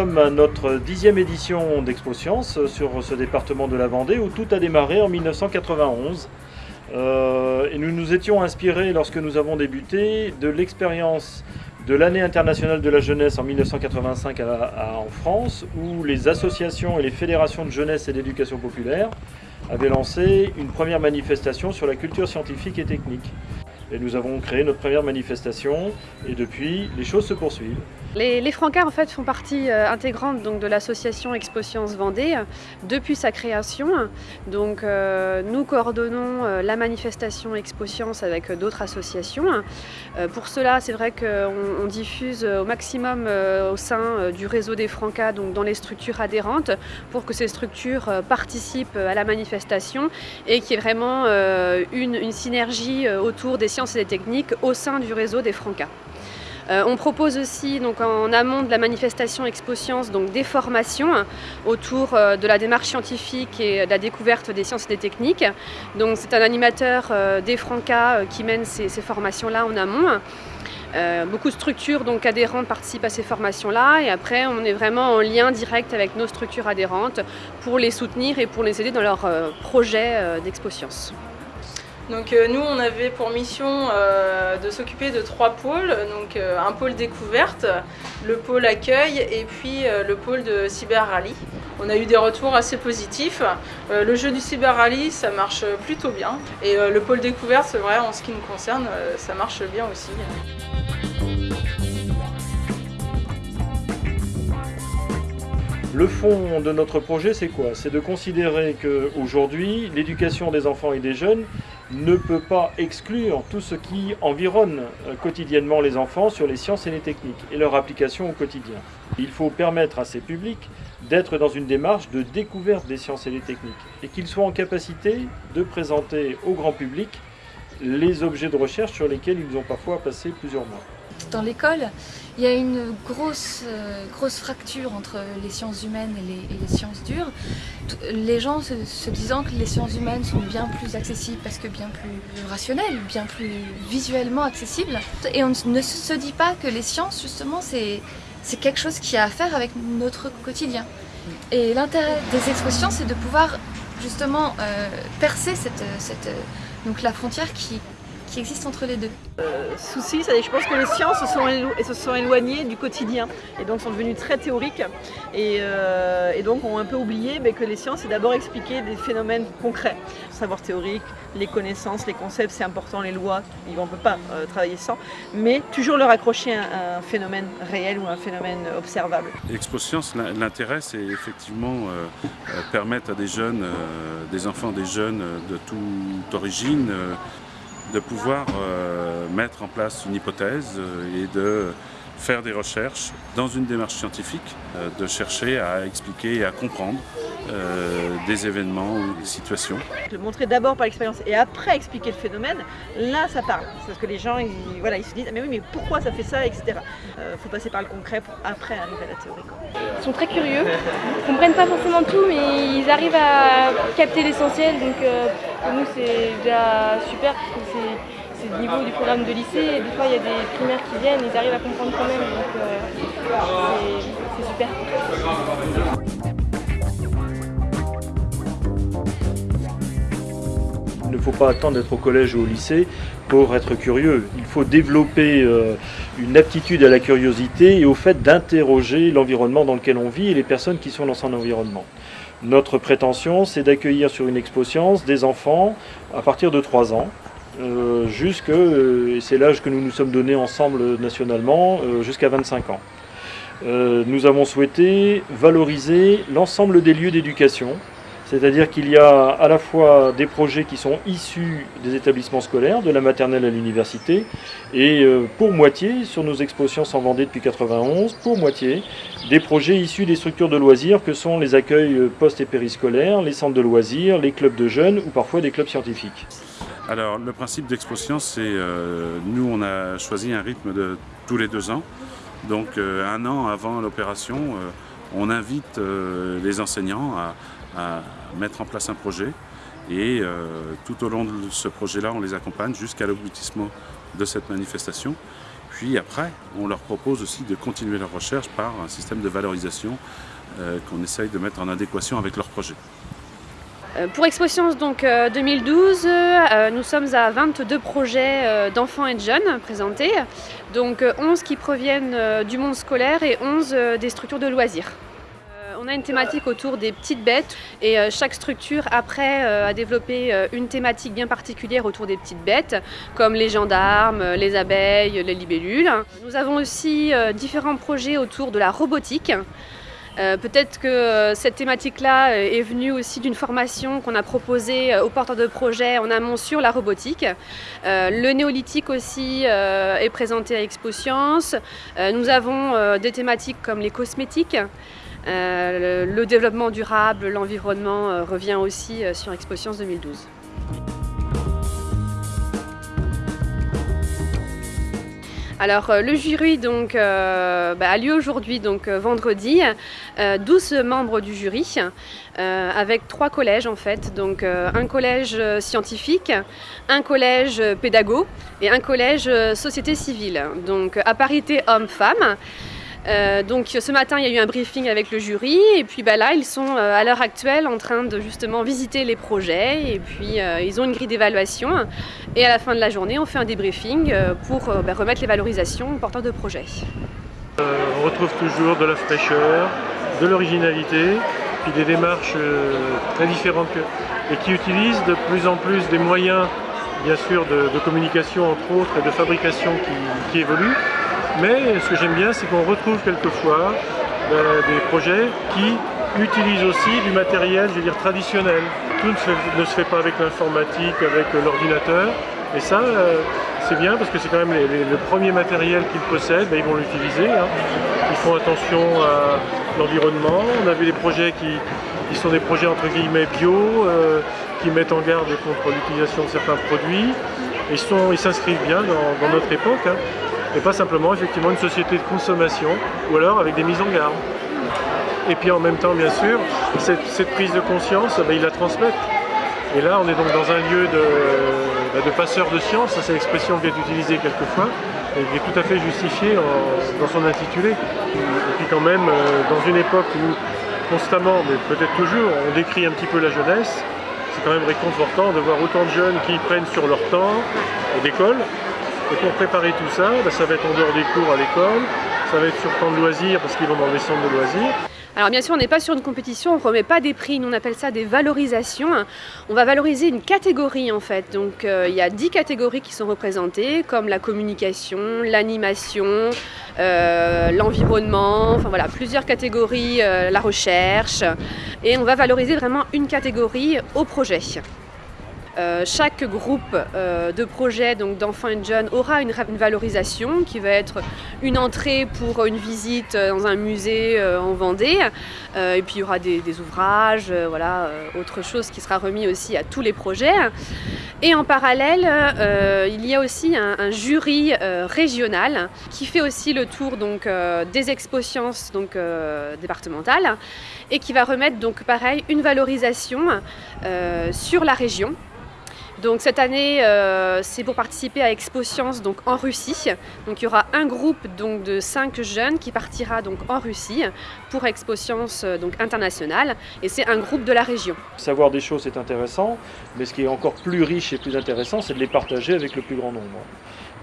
sommes à notre dixième édition d'Expo Science sur ce département de la Vendée où tout a démarré en 1991. Euh, et nous nous étions inspirés lorsque nous avons débuté de l'expérience de l'année internationale de la jeunesse en 1985 en France où les associations et les fédérations de jeunesse et d'éducation populaire avaient lancé une première manifestation sur la culture scientifique et technique. Nous avons créé notre première manifestation et depuis, les choses se poursuivent. Les, les Francards en fait, font partie euh, intégrante donc, de l'association Expo Science Vendée depuis sa création. Donc, euh, nous coordonnons euh, la manifestation Expo Science avec d'autres associations. Pour cela, c'est vrai qu'on diffuse au maximum au sein du réseau des Francas, dans les structures adhérentes, pour que ces structures participent à la manifestation et qu'il y ait vraiment une synergie autour des sciences et des techniques au sein du réseau des Francas. Euh, on propose aussi donc, en amont de la manifestation Expo Science donc, des formations autour euh, de la démarche scientifique et de la découverte des sciences et des techniques. C'est un animateur euh, des Francas qui mène ces, formations-là en amont. Beaucoup de structures donc, adhérentes participent à ces formations-là et après on est vraiment en lien direct avec nos structures adhérentes pour les soutenir et pour les aider dans leur euh, projet euh, d'Expo Science. Donc euh, nous on avait pour mission euh, de s'occuper de trois pôles, donc euh, un pôle découverte, le pôle accueil et puis le pôle de cyber rallye. On a eu des retours assez positifs. Le jeu du cyber rallye ça marche plutôt bien et le pôle découverte c'est vrai en ce qui nous concerne ça marche bien aussi. Le fond de notre projet, c'est quoi? C'est de considérer qu'aujourd'hui, l'éducation des enfants et des jeunes ne peut pas exclure tout ce qui environne euh, quotidiennement les enfants sur les sciences et les techniques et leur application au quotidien. Il faut permettre à ces publics d'être dans une démarche de découverte des sciences et des techniques et qu'ils soient en capacité de présenter au grand public les objets de recherche sur lesquels ils ont parfois passé plusieurs mois. Dans l'école, il y a une grosse, euh, grosse fracture entre les sciences humaines et les, sciences dures. Les gens se, se, disant que les sciences humaines sont bien plus accessibles parce que bien plus rationnelles, bien plus visuellement accessibles. Et on ne se dit pas que les sciences, justement, c'est quelque chose qui a à faire avec notre quotidien. Et l'intérêt des expositions, c'est de pouvoir justement euh, percer cette, cette, donc la frontière qui, qui existe entre les deux. Euh, souci, je pense que les sciences se sont, se sont éloignées du quotidien et donc sont devenues très théoriques et, euh, et donc ont un peu oublié mais que les sciences c'est d'abord expliquer des phénomènes concrets. Le savoir théorique, les connaissances, les concepts c'est important, les lois, on ne peut pas euh, travailler sans, mais toujours leur accrocher un, un, phénomène réel ou un phénomène observable. Expo Science, l'intérêt c'est effectivement euh, permettre à des jeunes, euh, des enfants, des jeunes de toute origine, de pouvoir euh, mettre en place une hypothèse euh, et de faire des recherches dans une démarche scientifique, euh, de chercher à expliquer et à comprendre euh, des événements ou des situations. Le montrer d'abord par l'expérience et après expliquer le phénomène, là ça parle. Parce que les gens ils, voilà, ils se disent mais oui mais pourquoi ça fait ça, etc. Il euh, faut passer par le concret pour après arriver à la théorie. Ils sont très curieux, ils comprennent pas forcément tout mais ils arrivent à capter l'essentiel donc euh, pour nous c'est déjà super parce que c'est c'est le niveau du programme de lycée et des fois il y a des primaires qui viennent, ils arrivent à comprendre quand même donc euh, c'est super. Il ne faut pas attendre d'être au collège ou au lycée pour être curieux. Il faut développer euh, une aptitude à la curiosité et au fait d'interroger l'environnement dans lequel on vit et les personnes qui sont dans son environnement. Notre prétention, c'est d'accueillir sur une expo science des enfants à partir de 3 ans, euh, euh, et c'est l'âge que nous nous sommes donnés ensemble nationalement, jusqu'à 25 ans. Nous avons souhaité valoriser l'ensemble des lieux d'éducation, c'est-à-dire qu'il y a à la fois des projets qui sont issus des établissements scolaires, de la maternelle à l'université, et euh, pour moitié, sur nos expositions en Vendée depuis 91, pour moitié, des projets issus des structures de loisirs que sont les accueils euh, post- et périscolaires, les centres de loisirs, les clubs de jeunes ou parfois des clubs scientifiques. Alors le principe d'Expo Science, c'est euh, nous on a choisi un rythme de tous les deux ans. Donc un an avant l'opération, on invite les enseignants à, mettre en place un projet et tout au long de ce projet-là, on les accompagne jusqu'à l'aboutissement de cette manifestation. puis après, on leur propose aussi de continuer leur recherche par un système de valorisation euh, qu'on essaye de mettre en adéquation avec leur projet. Euh, pour Expositions donc, 2012, nous sommes à 22 projets d'enfants et de jeunes présentés, donc 11 qui proviennent du monde scolaire et 11 des structures de loisirs. On a une thématique autour des petites bêtes et euh, chaque structure après euh, a développé euh, une thématique bien particulière autour des petites bêtes comme les gendarmes, les abeilles, les libellules. Nous avons aussi différents projets autour de la robotique. Peut-être que cette thématique-là est venue aussi d'une formation qu'on a proposée aux porteurs de projets en amont sur la robotique. le néolithique aussi est présenté à Expo Science. nous avons des thématiques comme les cosmétiques. Euh, le, développement durable, l'environnement euh, revient aussi euh, sur Expo Science 2012. Alors le jury donc, bah, a lieu aujourd'hui, donc vendredi, 12 membres du jury, avec trois collèges en fait, donc un collège scientifique, un collège pédago et un collège société civile, donc à parité homme-femme. Euh, donc ce matin, il y a eu un briefing avec le jury et puis bah, là, ils sont euh, à l'heure actuelle en train de justement visiter les projets et puis euh, ils ont une grille d'évaluation et à la fin de la journée, on fait un débriefing pour bah, remettre les valorisations aux porteurs de projets. on retrouve toujours de la fraîcheur, de l'originalité, puis des démarches très différentes et qui utilisent de plus en plus des moyens bien sûr de, communication entre autres et de fabrication qui évoluent mais ce que j'aime bien, c'est qu'on retrouve quelquefois euh, des projets qui utilisent aussi du matériel, je veux dire, traditionnel. Tout ne se fait, pas avec l'informatique, avec l'ordinateur. Et ça, euh, c'est bien parce que c'est quand même le premier matériel qu'ils possèdent, ben, ils vont l'utiliser. Hein. Ils font attention à l'environnement. On a vu des projets qui, sont des projets entre guillemets bio, euh, qui mettent en garde contre l'utilisation de certains produits. Ils s'inscrivent bien dans, notre époque. Hein et pas simplement effectivement une société de consommation ou alors avec des mises en garde. Et puis en même temps, bien sûr, cette, prise de conscience, ben, ils la transmettent. Et là, on est donc dans un lieu de, ben, de passeur de science, c'est l'expression qui est utilisée quelquefois, et qui est tout à fait justifiée dans son intitulé. Et puis quand même, euh, dans une époque où constamment, mais peut-être toujours, on décrit un petit peu la jeunesse, c'est quand même réconfortant de voir autant de jeunes qui prennent sur leur temps d'école et pour préparer tout ça, bah, ça va être en dehors des cours à l'école, ça va être sur temps de loisirs parce qu'ils vont dans des centres de loisirs. Alors bien sûr, on n'est pas sur une compétition, on ne remet pas des prix, nous on appelle ça des valorisations. On va valoriser une catégorie en fait. Donc euh, il y a 10 catégories qui sont représentées, comme la communication, l'animation, euh, l'environnement, enfin voilà, plusieurs catégories, euh, la recherche. Et on va valoriser vraiment une catégorie au projet. Euh, chaque groupe euh, de projets d'enfants et de jeunes aura une, valorisation qui va être une entrée pour une visite dans un musée euh, en Vendée. et puis il y aura des, ouvrages, voilà, autre chose qui sera remis aussi à tous les projets. Et en parallèle, il y a aussi un, jury régional qui fait aussi le tour donc, des expositions donc, départementales et qui va remettre donc pareil une valorisation sur la région donc cette année, euh, c'est pour participer à Expo Science donc en Russie. Donc il y aura un groupe donc de cinq jeunes qui partira donc en Russie pour Expo Science euh, donc internationale et c'est un groupe de la région. Savoir des choses c'est intéressant, mais ce qui est encore plus riche et plus intéressant, c'est de les partager avec le plus grand nombre.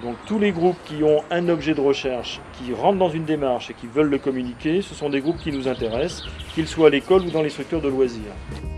Donc tous les groupes qui ont un objet de recherche, qui rentrent dans une démarche et qui veulent le communiquer, ce sont des groupes qui nous intéressent, qu'ils soient à l'école ou dans les structures de loisirs.